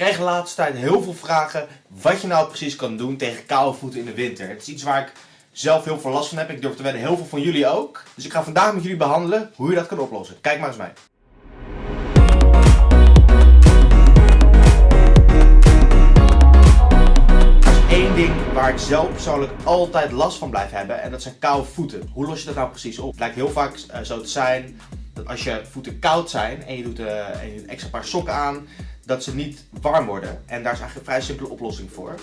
krijg de laatste tijd heel veel vragen wat je nou precies kan doen tegen koude voeten in de winter. Het is iets waar ik zelf heel veel last van heb. Ik durf te wedden heel veel van jullie ook. Dus ik ga vandaag met jullie behandelen hoe je dat kan oplossen. Kijk maar eens mee. Één ding waar ik zelf persoonlijk altijd last van blijf hebben en dat zijn koude voeten. Hoe los je dat nou precies op? Het lijkt heel vaak uh, zo te zijn dat als je voeten koud zijn en je doet, en je doet een extra paar sokken aan, dat ze niet warm worden. En daar is eigenlijk een vrij simpele oplossing voor.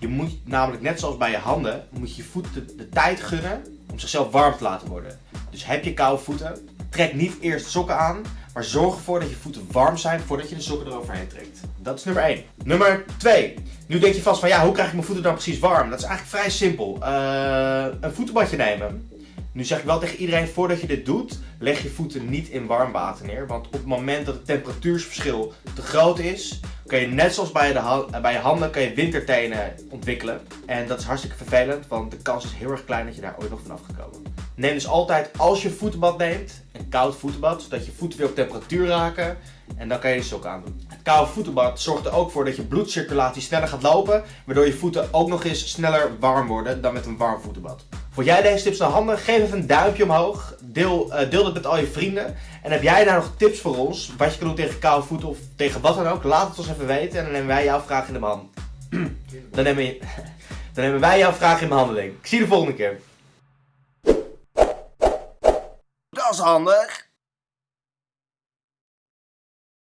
Je moet namelijk, net zoals bij je handen, moet je voeten de, tijd gunnen om zichzelf warm te laten worden. Dus heb je koude voeten, trek niet eerst sokken aan, maar zorg ervoor dat je voeten warm zijn voordat je de sokken eroverheen trekt. Dat is nummer 1. Nummer 2. Nu denk je vast van ja, hoe krijg ik mijn voeten dan precies warm? Dat is eigenlijk vrij simpel. Uh, een voetenbadje nemen. Nu zeg ik wel tegen iedereen, voordat je dit doet, leg je voeten niet in warm water neer. Want op het moment dat het temperatuursverschil te groot is, kan je net zoals bij, de bij je handen, kan je wintertenen ontwikkelen. En dat is hartstikke vervelend, want de kans is heel erg klein dat je daar ooit nog vanaf gaat komen. Neem dus altijd, als je voetenbad neemt, een koud voetenbad, zodat je voeten weer op temperatuur raken. En dan kan je de sok aandoen. Het koude voetenbad zorgt er ook voor dat je bloedcirculatie sneller gaat lopen, waardoor je voeten ook nog eens sneller warm worden dan met een warm voetenbad. Vond jij deze tips nou handig? Geef even een duimpje omhoog. Deel, uh, deel het met al je vrienden. En heb jij daar nog tips voor ons? Wat je kan doen tegen koude voeten of tegen wat dan ook? Laat het ons even weten en dan nemen wij jouw vraag in de hand. dan, nemen, dan nemen wij jouw vraag in behandeling. Ik zie je de volgende keer. Dat is handig.